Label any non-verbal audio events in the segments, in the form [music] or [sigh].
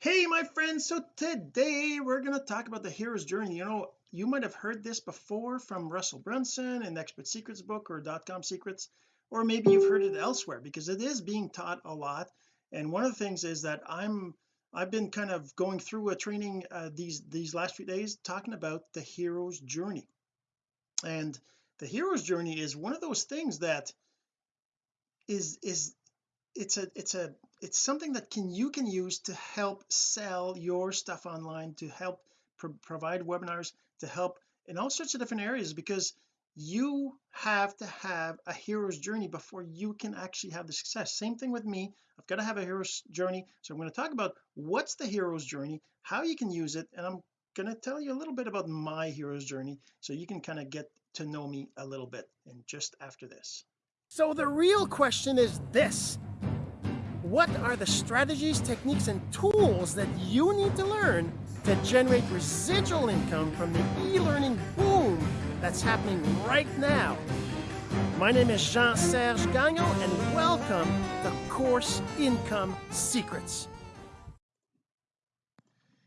hey my friends. So today we're going to talk about the hero's journey. You know you might have heard this before from Russell Brunson in expert secrets book or dot-com secrets or maybe you've heard it elsewhere because it is being taught a lot. And one of the things is that I'm I've been kind of going through a training uh, these these last few days talking about the hero's journey. And the hero's journey is one of those things that is is it's a it's a it's something that can you can use to help sell your stuff online to help pro provide webinars to help in all sorts of different areas because you have to have a hero's journey before you can actually have the success. Same thing with me. I've got to have a hero's journey. So I'm going to talk about what's the hero's journey how you can use it and I'm going to tell you a little bit about my hero's journey so you can kind of get to know me a little bit and just after this. So the real question is this what are the strategies techniques and tools that you need to learn to generate residual income from the e-learning boom that's happening right now? My name is Jean-Serge Gagnon and welcome to Course Income Secrets.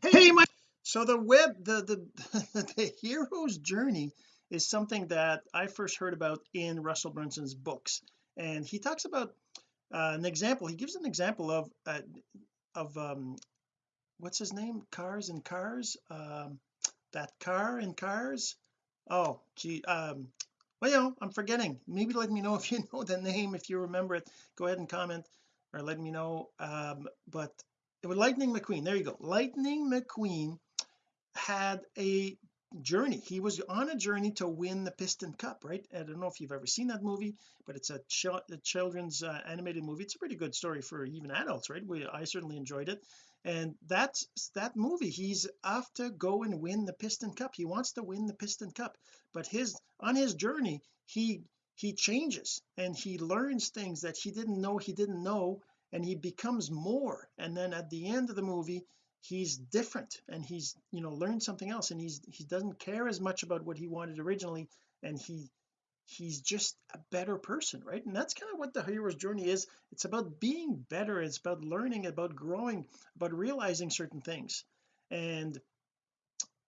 Hey my so the web the the [laughs] the hero's journey is something that I first heard about in Russell Brunson's books and he talks about uh, an example he gives an example of uh, of um what's his name? Cars and cars? Um that car and cars? Oh gee um well you know I'm forgetting. Maybe let me know if you [laughs] know the name if you remember it. Go ahead and comment or let me know. Um but it was Lightning McQueen. There you go. Lightning McQueen had a journey. He was on a journey to win the Piston Cup right? I don't know if you've ever seen that movie but it's a, ch a children's uh, animated movie. It's a pretty good story for even adults right? We I certainly enjoyed it. And that's that movie he's off to go and win the Piston Cup. He wants to win the Piston Cup but his on his journey he he changes and he learns things that he didn't know he didn't know and he becomes more. And then at the end of the movie he's different and he's you know learned something else and he's he doesn't care as much about what he wanted originally and he he's just a better person right? And that's kind of what the hero's journey is. It's about being better. It's about learning about growing about realizing certain things. And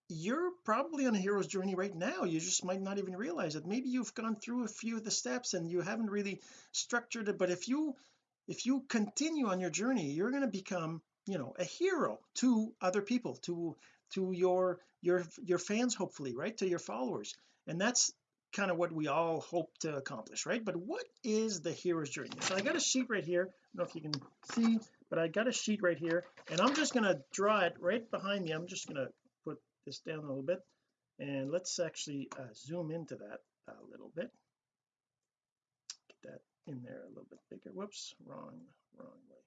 you're probably on a hero's journey right now. You just might not even realize it. Maybe you've gone through a few of the steps and you haven't really structured it but if you if you continue on your journey you're going to become you know a hero to other people to to your your your fans hopefully right to your followers. And that's kind of what we all hope to accomplish right? But what is the hero's journey? So I got a sheet right here. I don't know if you can see but I got a sheet right here and I'm just going to draw it right behind me. I'm just going to put this down a little bit and let's actually uh, zoom into that a little bit. Get that in there a little bit bigger. Whoops wrong wrong way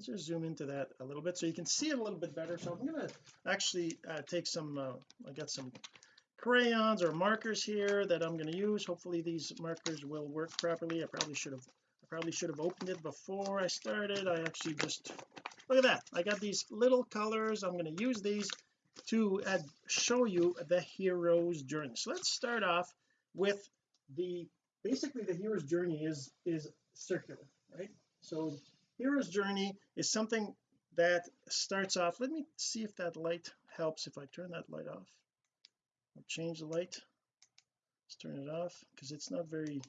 let's just zoom into that a little bit so you can see it a little bit better. So I'm going to actually uh, take some uh, I got some crayons or markers here that I'm going to use. Hopefully these markers will work properly. I probably should have I probably should have opened it before I started. I actually just look at that. I got these little colors. I'm going to use these to add, show you the hero's journey. So let's start off with the basically the hero's journey is is circular right? So hero's journey is something that starts off let me see if that light helps if I turn that light off. I'll change the light. Let's turn it off because it's not very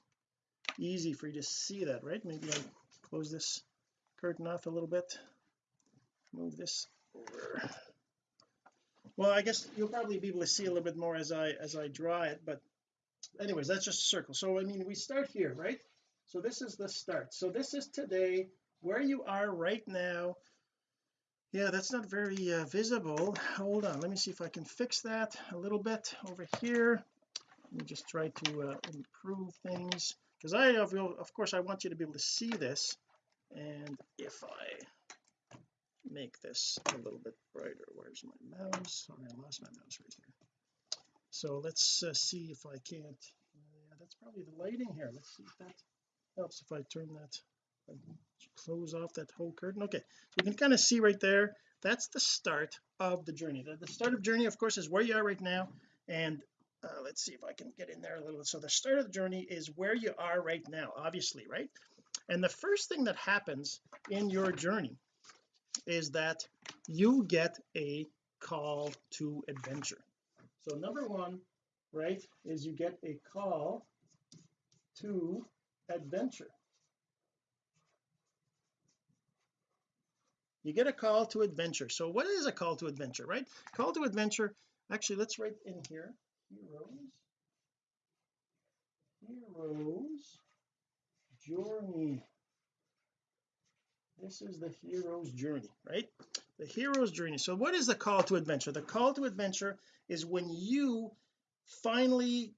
easy for you to see that right? Maybe I close this curtain off a little bit. Move this over. Well I guess you'll probably be able to see a little bit more as I as I draw it but anyways that's just a circle. So I mean we start here right? So this is the start. So this is today where you are right now. Yeah that's not very uh, visible. Hold on let me see if I can fix that a little bit over here. Let me just try to uh, improve things because I of, course I want you to be able to see this. And if I make this a little bit brighter where's my mouse? Sorry I lost my mouse right here so let's uh, see if I can't yeah that's probably the lighting here. Let's see if that helps if I turn that close off that whole curtain. Okay so we can kind of see right there. That's the start of the journey. The, the start of journey of course is where you are right now. And uh, let's see if I can get in there a little bit. so the start of the journey is where you are right now obviously right? And the first thing that happens in your journey is that you get a call to adventure. So number one right is you get a call to adventure you get a call to adventure. So what is a call to adventure right? Call to adventure actually let's write in here. Heroes. Heroes journey. This is the hero's journey right? The hero's journey. So what is the call to adventure? The call to adventure is when you finally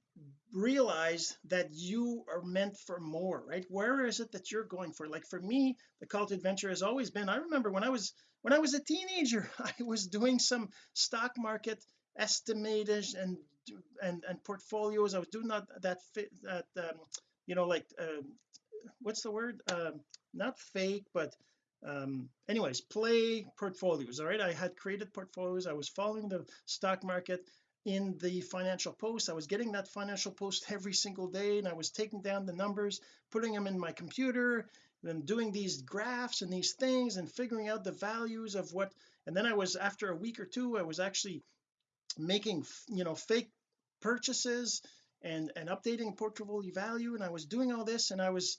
realize that you are meant for more right? Where is it that you're going for? Like for me the call to adventure has always been I remember when I was when I was a teenager [laughs] I was doing some stock market estimators and and and portfolios. I was doing that that that um, you know like uh, what's the word? Um, not fake but um anyways play portfolios all right? I had created portfolios. I was following the stock market in the financial post. I was getting that financial post every single day and I was taking down the numbers putting them in my computer and doing these graphs and these things and figuring out the values of what and then I was after a week or two I was actually making you know fake purchases and and updating portfolio value and I was doing all this and I was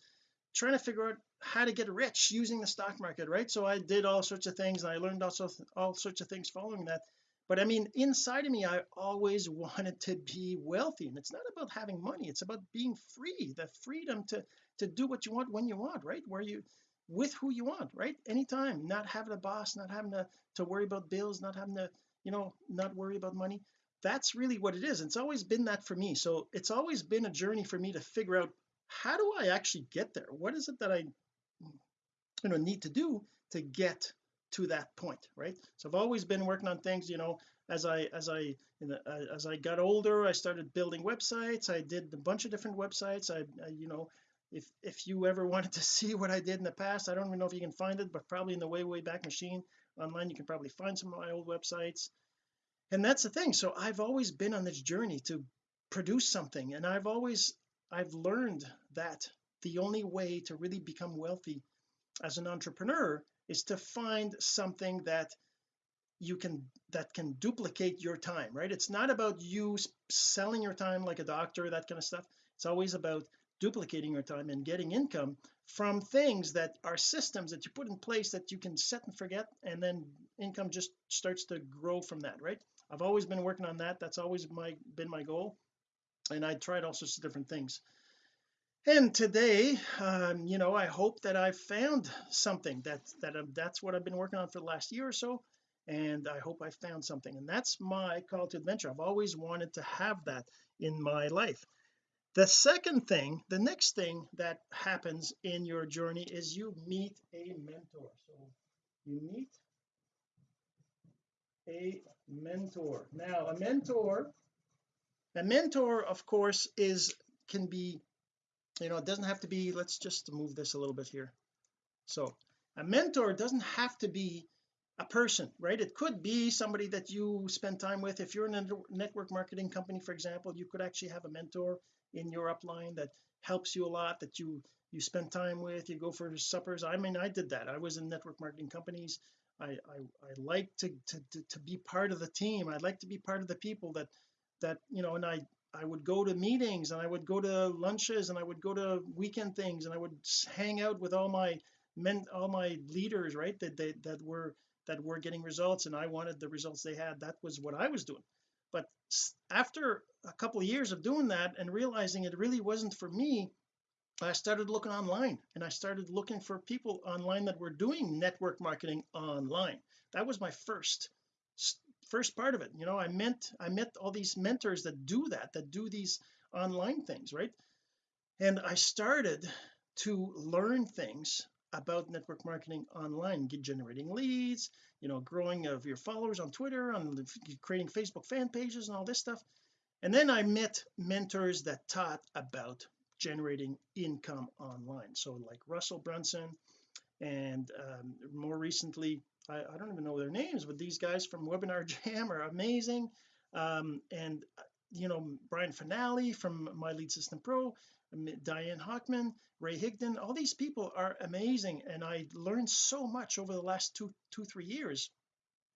trying to figure out how to get rich using the stock market right? So I did all sorts of things and I learned also all sorts of things following that but I mean inside of me I always [laughs] wanted to be wealthy and it's not about having money it's about being free the freedom to to do what you want when you want right? Where you with who you want right? Anytime not having a boss not having to to worry about bills not having to you know not worry about money. That's really what it is. It's always been that for me. So it's always been a journey for me to figure out how do I actually get there? What is it that I you know need to do to get to that point right? So I've always been working on things you know as I as I the, uh, as I got older I started building websites. I did a bunch of different websites. I, I, you know if if you ever [laughs] wanted to see what I did in the past I don't even know if you can find it but probably in the way way back machine online you can probably find some of my old websites. And that's the thing. So I've always been on this journey to produce something and I've always I've learned that the only way to really become wealthy as an entrepreneur is to find something that you can that can duplicate your time right? It's not about you selling your time like a doctor that kind of stuff. It's always about duplicating your time and getting income from things that are systems that you put in place that you can set and forget and then income just starts to grow from that right? I've always been working on that. That's always my been my goal and I tried all sorts of different things and today um, you know I hope that I've found something that that um, that's what I've been working on for the last year or so and I hope I found something. And that's my call to adventure. I've always wanted to have that in my life. The second thing the next thing that happens in your journey is you meet a mentor. So you meet a mentor. Now a mentor a mentor of course is can be you know it doesn't have to be let's just move this a little bit here. So a mentor doesn't have to be a person right? It could be somebody that you spend time with. If you're in a network marketing company for example you could actually have a mentor in your upline that helps you a lot that you you spend time with you go for suppers. I mean I did that. I was in network marketing companies. I I, I like to, to to to be part of the team. I'd like to be part of the people that that you know and I I would go to meetings and I would go to lunches and I would go to weekend things and I would hang out with all my men all my leaders right that they that were that were getting results and I wanted the results they had. That was what I was doing. But after a couple of years of doing that and realizing it really wasn't for me I started looking online and I started looking for people online that were doing network marketing online. That was my first first part of it you know I meant I met all these mentors that do that that do these online things right? And I started to learn things about network marketing online get generating leads you know growing of your followers on Twitter on creating Facebook fan pages and all this stuff. And then I met mentors that taught about generating income online. So like Russell Brunson and um, more recently I, I, don't even know their names but these guys from Webinar [laughs] Jam are amazing. Um, and you know Brian Fanale from My Lead System Pro Diane Hochman Ray Higdon all these people are amazing and I learned so much over the last two two three years.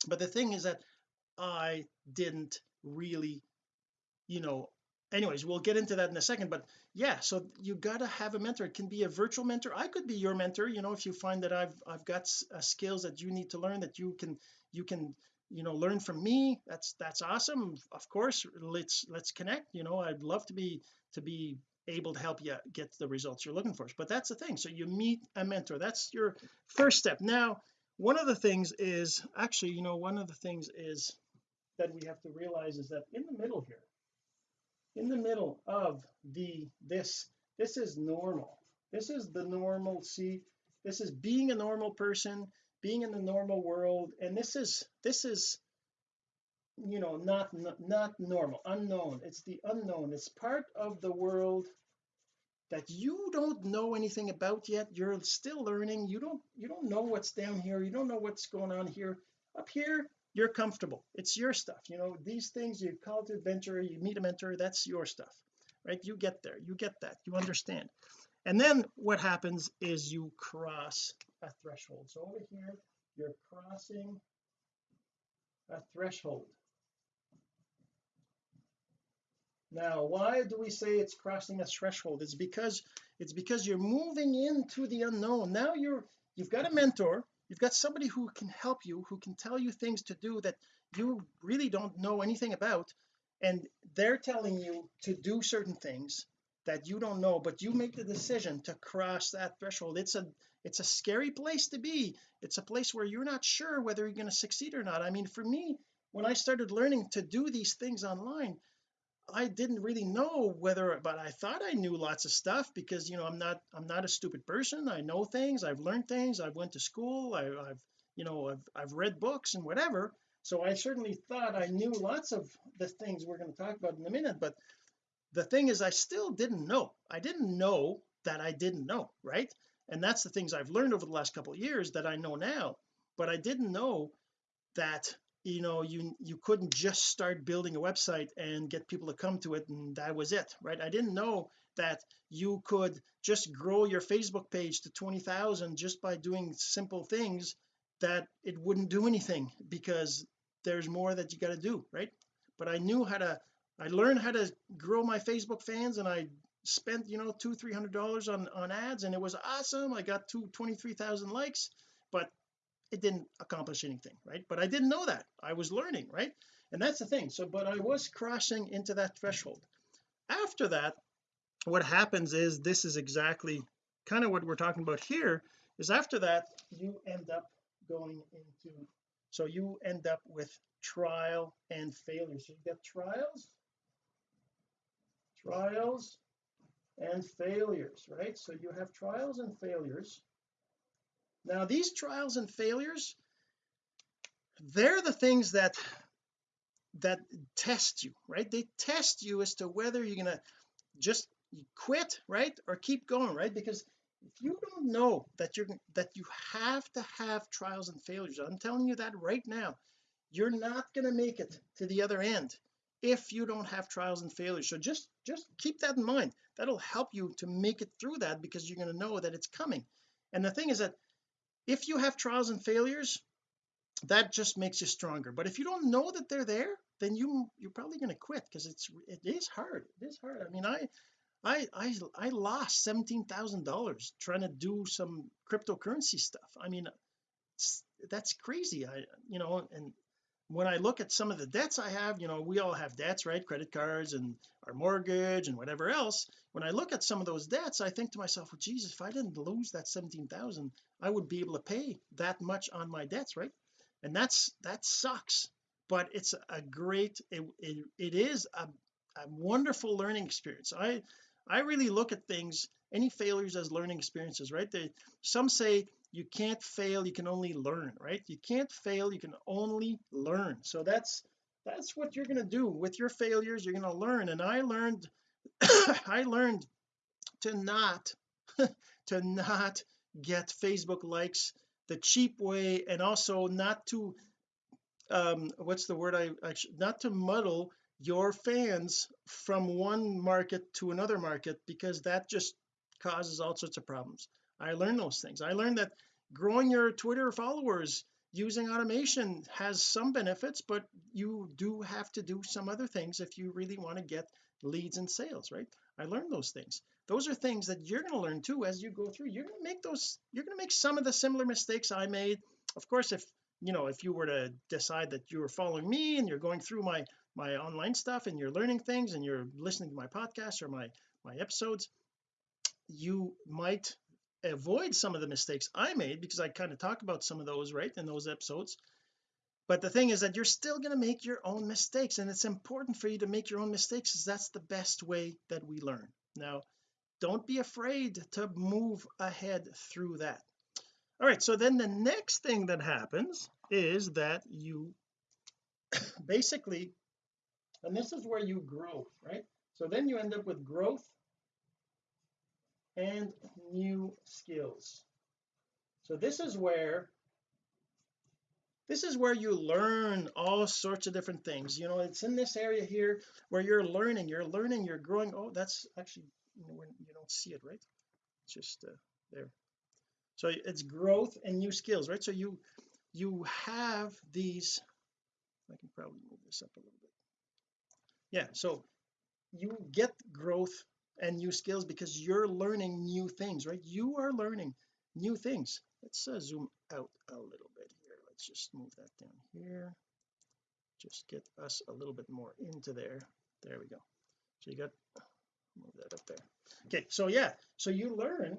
But the thing is that I didn't really you know anyways we'll get into that in a second but yeah so you got to have a mentor. It can be a virtual mentor. I could be your mentor you know if you find that I've I've got uh, skills that you need to learn that you can you can you know learn from me. That's that's awesome. Of course let's let's connect you know. I'd love to be to be able to help you get the results you're looking for. But that's the thing. So you meet a mentor. That's your first step. Now one of the things is actually you know one of the things is that we have to realize is that in the middle here in the middle of the this this is normal. This is the normal see this is being a normal person being in the normal world and this is this is you know not not normal unknown. It's the unknown. It's part of the world that you don't know anything about yet. You're still learning. You don't you don't know what's down here. You don't know what's going on here. Up here you're comfortable. It's your stuff. You know these things you call to adventure you meet a mentor that's your stuff right? You get there. You get that. You understand. And then what happens is you cross a threshold. So over here you're crossing a threshold. Now why do we say it's crossing a threshold? It's because it's because you're moving into the unknown. Now you're you've got a mentor you've got somebody who can help you who can tell you things to do that you really don't know anything about and they're telling you to do certain things that you don't know but you make the decision to cross that threshold. It's a it's a scary place to be. It's a place where you're not sure whether you're going to succeed or not. I mean for me when I started learning to do these things online I didn't really know whether but I thought I knew lots of stuff because you know I'm not I'm not a stupid person. I know things. I've learned things. I've went to school. I, have you know I've, I've read books and whatever. So I certainly thought I knew lots of the things we're going to talk about in a minute but the thing is I still didn't know. I didn't know that I didn't know right? And that's the things I've learned over the last couple of years that I know now but I didn't know that you know you you couldn't just start building a website and get people to come to it and that was it right? I didn't know that you could just grow your Facebook page to 20,000 just by doing simple things that it wouldn't do anything because there's more that you got to do right? But I knew how to I learned how to grow my Facebook fans and I spent you know two three hundred dollars on on ads and it was awesome. I got two 23,000 likes but it didn't accomplish anything right? But I didn't know that. I was learning right? And that's the thing. So but I was crossing into that threshold. After that what happens is this is exactly kind of what we're talking about here is after that you end up going into so you end up with trial and failure. So you get trials trials and failures right? So you have trials and failures now these trials and failures they're the things that that test you right? They test you as to whether you're gonna just quit right? Or keep going right? Because if you don't know that you're that you have to have trials and failures I'm telling you that right now you're not going to make it to the other end if you don't have trials and failures. So just just keep that in mind. That'll help you to make it through that because you're going to know that it's coming. And the thing is that if you have trials and failures that just makes you stronger. But if you don't know that they're there then you you're probably going to quit because it's it is hard. It is hard. I mean I I I I lost seventeen thousand dollars trying to do some cryptocurrency stuff. I mean that's crazy. I you know and when I look at some of the debts I have you know we all have debts right? Credit cards and our mortgage and whatever else. When I look at some of those debts I think to myself well Jesus if I didn't lose that 17,000 I would be able to pay that much on my debts right? And that's that sucks but it's a great it, it, it is a, a wonderful learning experience. I I really look at things any failures as learning experiences right? They some say you can't fail you can only learn right? You can't fail you can only learn. So that's that's what you're going to do with your failures. You're going to learn. And I learned [coughs] I learned to not [laughs] to not get Facebook likes the cheap way and also not to um what's the word I, I not to muddle your fans from one market to another market because that just causes all sorts of problems I learned those things. I learned that growing your Twitter followers using automation has some benefits but you do have to do some other things if you really want to get leads and sales right? I learned those things. Those are things that you're going to learn too as you go through. You're going to make those you're going to make some of the similar mistakes I made. Of course if you know if you were to decide that you were following me and you're going through my my online stuff and you're learning things and you're listening to my podcast or my my episodes you might avoid some of the mistakes I made because I kind of talk about some of those right in those episodes. But the thing is that you're still going to make your own mistakes and it's important for you to make your own mistakes because that's the best way that we learn. Now don't be afraid to move ahead through that. All right so then the next thing that happens is that you [coughs] basically and this is where you grow right? So then you end up with growth and new skills. So this is where this is where you learn all sorts of different things. You know it's in this area here where you're learning. You're learning you're growing. Oh that's actually you, when you don't see it right? It's just uh, there. So it's growth and new skills right? So you you have these I can probably move this up a little bit. Yeah so you get growth and new skills because you're learning new things right? You are learning new things. Let's uh, zoom out a little bit here. Let's just move that down here. Just get us a little bit more into there. There we go. So you got move that up there. Okay so yeah so you learn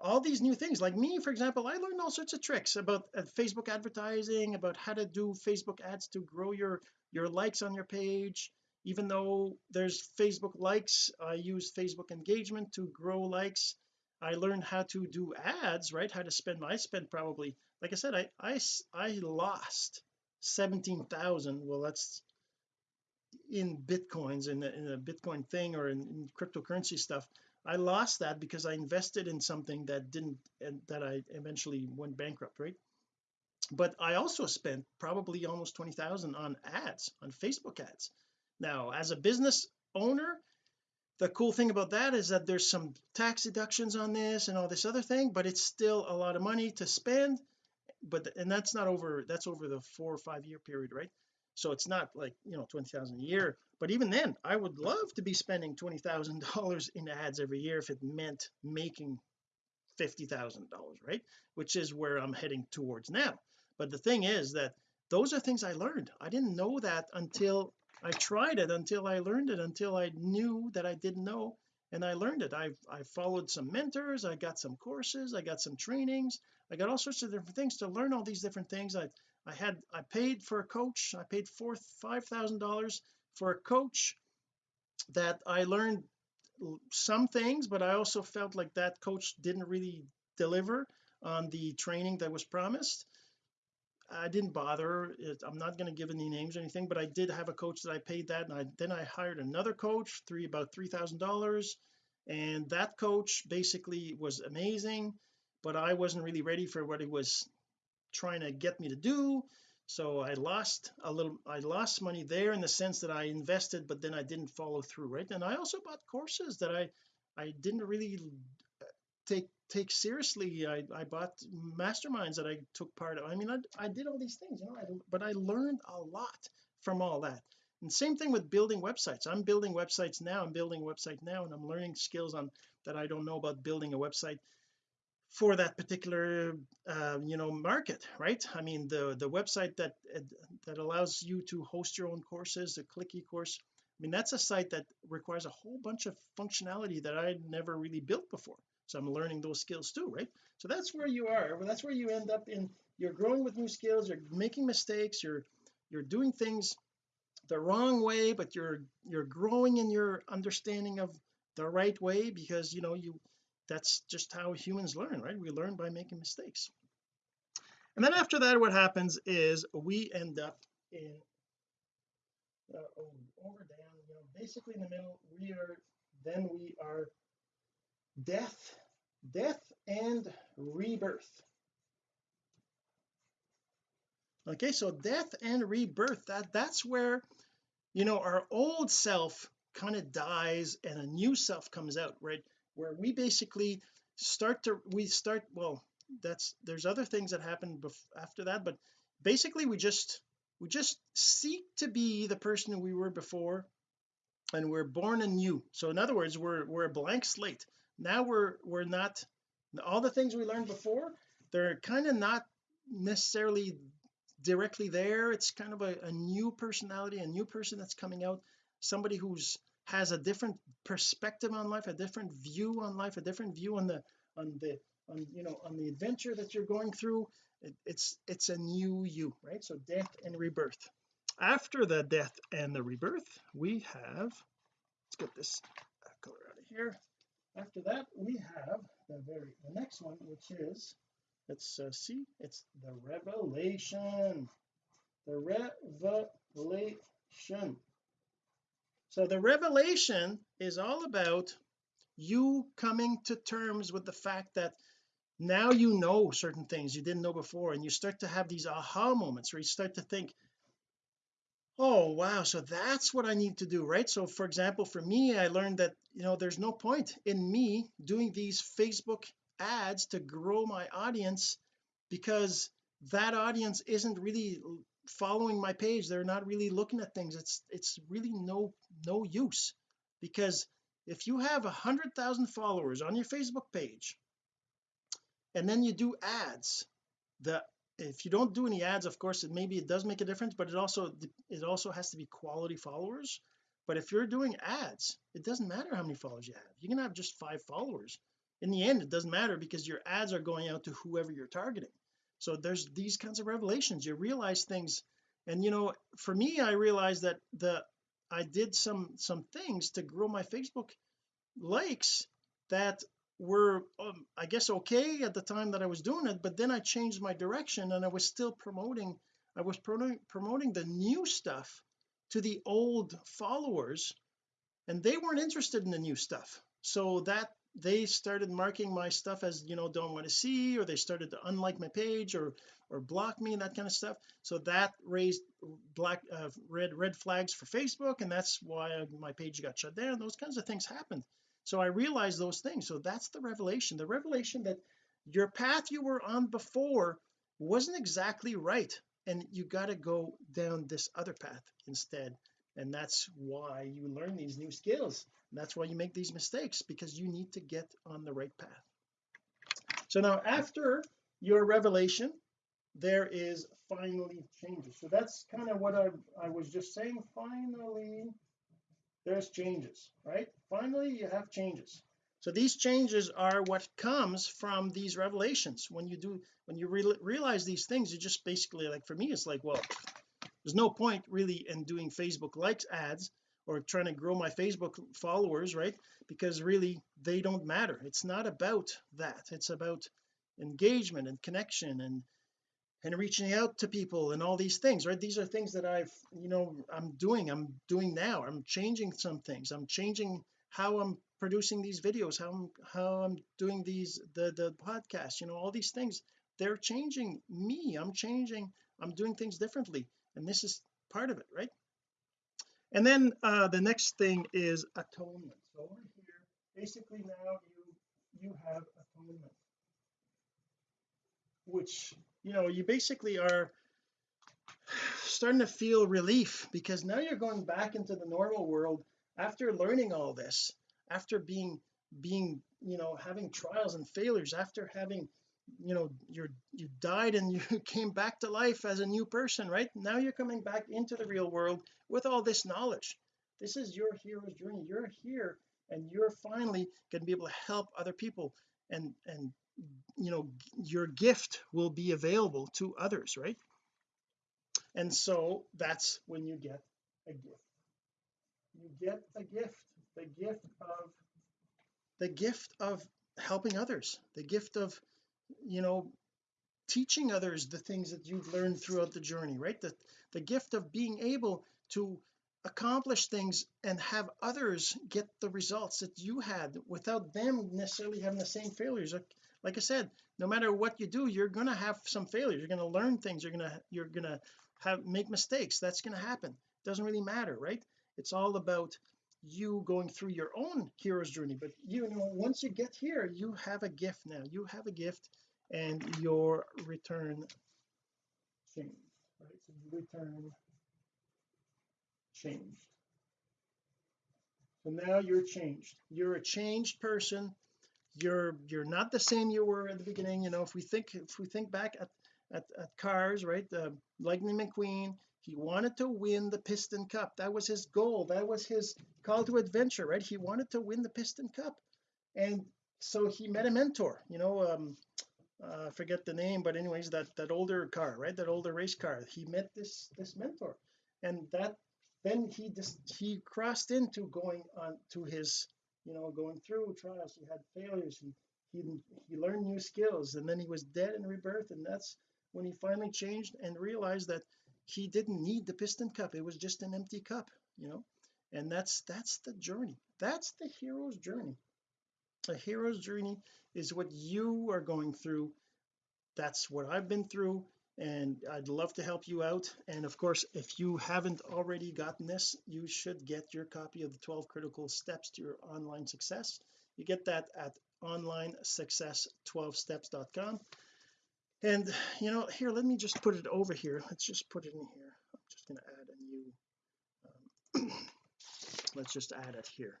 all these new things. Like me for example I learned all sorts of tricks about uh, Facebook advertising about how to do Facebook ads to grow your your likes on your page even though there's Facebook likes I use Facebook engagement to grow likes. I learned how to do ads right? How to spend I spent probably like I said I I, I lost 17,000 well that's in bitcoins in a, in a bitcoin thing or in, in, cryptocurrency stuff. I lost that because I invested in something that didn't and that I eventually went bankrupt right? But I also spent probably almost 20,000 on ads on Facebook ads now as a business owner the cool thing about that is that there's some tax deductions on this and all this other thing but it's still a lot of money to spend but and that's not over that's over the four or five year period right? So it's not like you know 20,000 a year but even then I would love to be spending $20,000 [laughs] in ads every year if it meant making $50,000 right? Which is where I'm heading towards now. But the thing is that those are things I learned. I didn't know that until I tried it until I learned it until I knew that I didn't know and I learned it. I I followed some mentors I got some courses I got some trainings I got all sorts of different things to learn all these different things. I I had I paid for a coach I paid four five thousand dollars for a coach that I learned some things but I also felt like that coach didn't really deliver on the training that was promised I didn't bother it, I'm not going to give any names or anything but I did have a coach that I paid that and I then I hired another coach three about three thousand dollars and that coach basically was amazing but I wasn't really ready for what he was trying to get me to do so I lost a little I lost money there in the sense that I invested but then I didn't follow through right? And I also bought courses that I I didn't really take take seriously I, I bought masterminds that I took part of. I mean I, I did all these things you know I, but I learned a lot from all that. And same thing with building websites. I'm building websites now I'm building a website now and I'm learning skills on that I don't know about building a website for that particular uh, you know market right? I mean the the website that that allows you to host your own courses the click course I mean that's a site that requires a whole bunch of functionality that I never really built before so I'm learning those skills too right? So that's where you are. That's where you end up in you're growing with new skills you're making mistakes you're you're doing things the wrong way but you're you're growing in your understanding of the right way because you know you that's just how humans learn right? We learn by making mistakes. And then after that what happens is we end up in uh, over down you know basically in the middle we are then we are death death and rebirth. Okay so death and rebirth that that's where you know our old self kind of dies and a new self comes out right? Where we basically start to we start well that's there's other things that happen after that but basically we just we just seek to be the person we were before and we're born anew. So in other words we're we're a blank slate now we're we're not all the things we learned before they're kind of not necessarily directly there. It's kind of a, a new personality a new person that's coming out somebody who's has a different perspective on life a different view on life a different view on the on the on you know on the adventure that you're going through. It, it's it's a new you right? So death and rebirth. After the death and the rebirth we have let's get this color out of here after that we have the very the next one which is let's uh, see it's the revelation. The revelation. So the revelation is all about you coming to terms with the fact that now you know certain things you didn't know before and you start to have these aha moments where you start to think oh wow so that's what I need to do right? So for example for me I learned that you know there's no point in me doing these Facebook ads to grow my audience because that audience isn't really following my page. They're not really looking at things. It's it's really no no use because if you have a hundred thousand followers on your Facebook page and then you do ads the if you don't do any ads of course it maybe it does make a difference but it also it also has to be quality followers. But if you're doing ads it doesn't matter how many followers you have. You can have just five followers. In the end it doesn't matter because your ads are going out to whoever you're targeting. So there's these kinds of revelations. You realize things. And you know for me I realized that the I did some some things to grow my Facebook likes that were um, I guess okay at the time that I was doing it but then I changed my direction and I was still promoting I was promoting promoting the new stuff to the old followers and they weren't interested in the new stuff. So that they started marking my stuff as you know don't want to see or they started to unlike my page or or block me and that kind of stuff. So that raised black uh, red red flags for Facebook and that's why my page got shut down. Those kinds of things happened so I realized those things. So that's the revelation. The revelation that your path you were on before wasn't exactly right and you got to go down this other path instead. And that's why you learn these new skills. And that's why you make these mistakes because you need to get on the right path. So now after your revelation there is finally changes. So that's kind of what I, I was just saying. Finally there's changes right? Finally you have changes. So these changes are what comes from these revelations. When you do when you re realize these things you just basically like for me it's like well there's no point really in doing Facebook likes ads or trying to grow my Facebook followers right? Because really they don't matter. It's not about that. It's about engagement and connection and and reaching out to people and all these things right? These are things that I've you know I'm doing I'm doing now. I'm changing some things. I'm changing how I'm producing these videos how I'm how I'm doing these the the podcast you know all these things. They're changing me. I'm changing I'm doing things differently and this is part of it right? And then uh the next thing is atonement. So over here basically now you you have atonement which you know you basically are starting to feel relief because now you're going back into the normal world after learning all this after being being you know having trials and failures after having you know you're you died and [laughs] you came back to life as a new person right? Now you're coming back into the real world with all this knowledge. This is your hero's journey. You're here and you're finally going to be able to help other people and and you know your gift will be available to others right? And so that's when you get a gift. You get a gift the gift of the gift of helping others the gift of you know teaching others the things that you've learned throughout the journey right? The the gift of being able to accomplish things and have others get the results that you had without them necessarily having the same failures. Like, like I said no matter what you do you're going to have some failures. You're going to learn things. You're going to you're going to have make mistakes. That's going to happen. It doesn't really matter right? It's all about you going through your own hero's journey. But you know once you get here you have a gift now. You have a gift and your return change right? So return changed. So now you're changed. You're a changed person you're you're not the same you were at the beginning you know if we think if we think back at at, at cars right the lightning mcqueen he wanted to win the piston cup. That was his goal. That was his call to adventure right? He wanted to win the piston cup. And so he met a mentor you know um uh, forget the name but anyways that that older car right that older race car he met this this mentor. And that then he just he crossed into going on to his you know going through trials he had failures he he he learned new skills and then he was dead and rebirth and that's when he finally changed and realized that he didn't need the piston cup it was just an empty cup you know? And that's that's the journey that's the hero's journey. A hero's journey is what you are going through that's what I've been through and I'd love to help you out. And of course if you haven't already gotten this you should get your copy of the 12 critical steps to your online success. You get that at online success 12steps.com and you know here let me just put it over here. Let's just put it in here. I'm just going to add a new um, [clears throat] let's just add it here.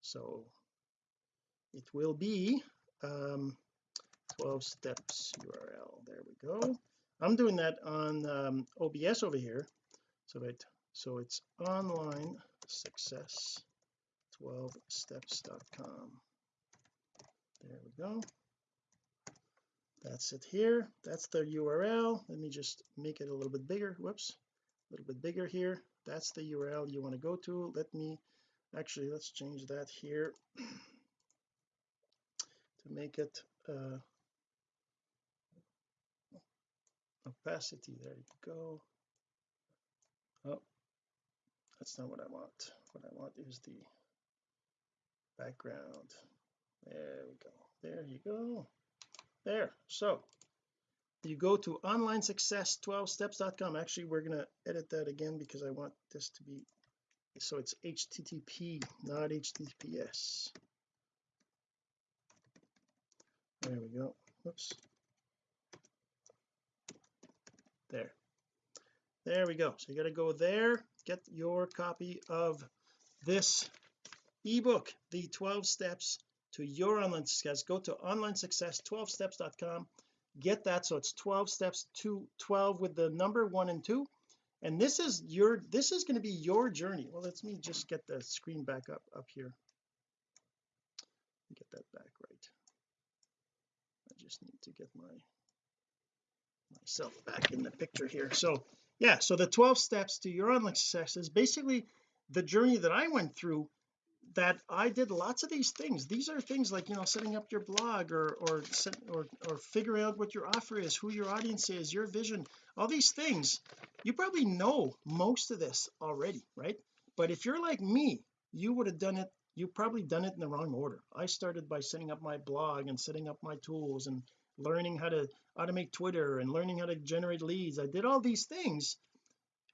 So it will be um 12 steps URL there we go I'm doing that on um, OBS over here. So it so it's online success 12 steps.com there we go. That's it here. That's the URL let me just make it a little bit bigger. Whoops. A little bit bigger here. That's the URL you want to go to. Let me actually let's change that here [clears throat] to make it uh opacity there you go. Oh that's not what I want. What I want is the background. There we go. There you go. There. So you go to online success 12 steps.com actually we're going to edit that again because I want this to be so it's http not https there we go. Whoops there. There we go. So you got to go there get your copy of this ebook the 12 steps to your online success. Go to online success 12steps.com get that. So it's 12 steps to 12 with the number one and two. And this is your this is going to be your journey. Well let me just get the screen back up up here. Get that back right. I just need to get my myself back in the picture here. So yeah so the 12 steps to your online success is basically the journey that I went through that I did lots of these things. These are things like you know setting up your blog or or or or figuring out what your offer is who your audience is your vision all these things. You probably know most of this already right? But if you're like me you would have done it you probably done it in the wrong order. I started by setting up my blog and setting up my tools and learning how to automate Twitter and learning how to generate leads. I did all these things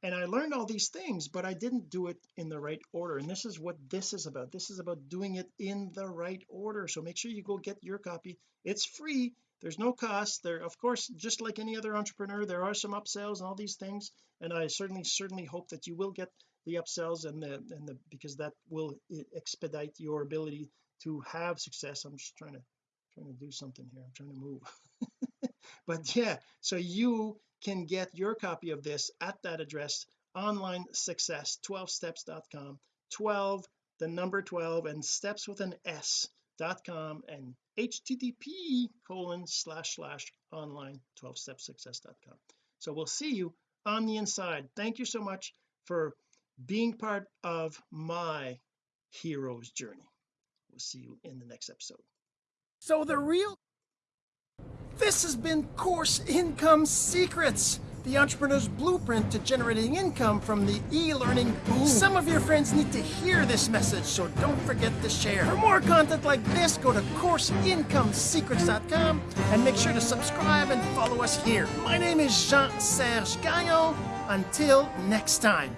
and I learned all these things but I didn't do it in the right order. And this is what this is about. This is about doing it in the right order. So make sure you go get your copy. It's free. There's no cost. There of course just like any other entrepreneur there are some upsells and all these things. And I certainly certainly hope that you will get the upsells and the and the because that will eh, expedite your ability to have success. I'm just trying to trying to do something here. I'm trying to move. [laughs] But yeah so you can get your copy of this at that address online success 12steps.com 12 the number 12 and steps with an s dot com and http colon slash slash online 12 step success.com so we'll see you on the inside. Thank you so much for being part of my hero's journey. We'll see you in the next episode so the real this has been Course Income Secrets, the entrepreneur's blueprint to generating income from the e-learning boom. Some of your friends need to hear this message, so don't forget to share. For more content like this, go to CourseIncomeSecrets.com and make sure to subscribe and follow us here. My name is Jean-Serge Gagnon. Until next time.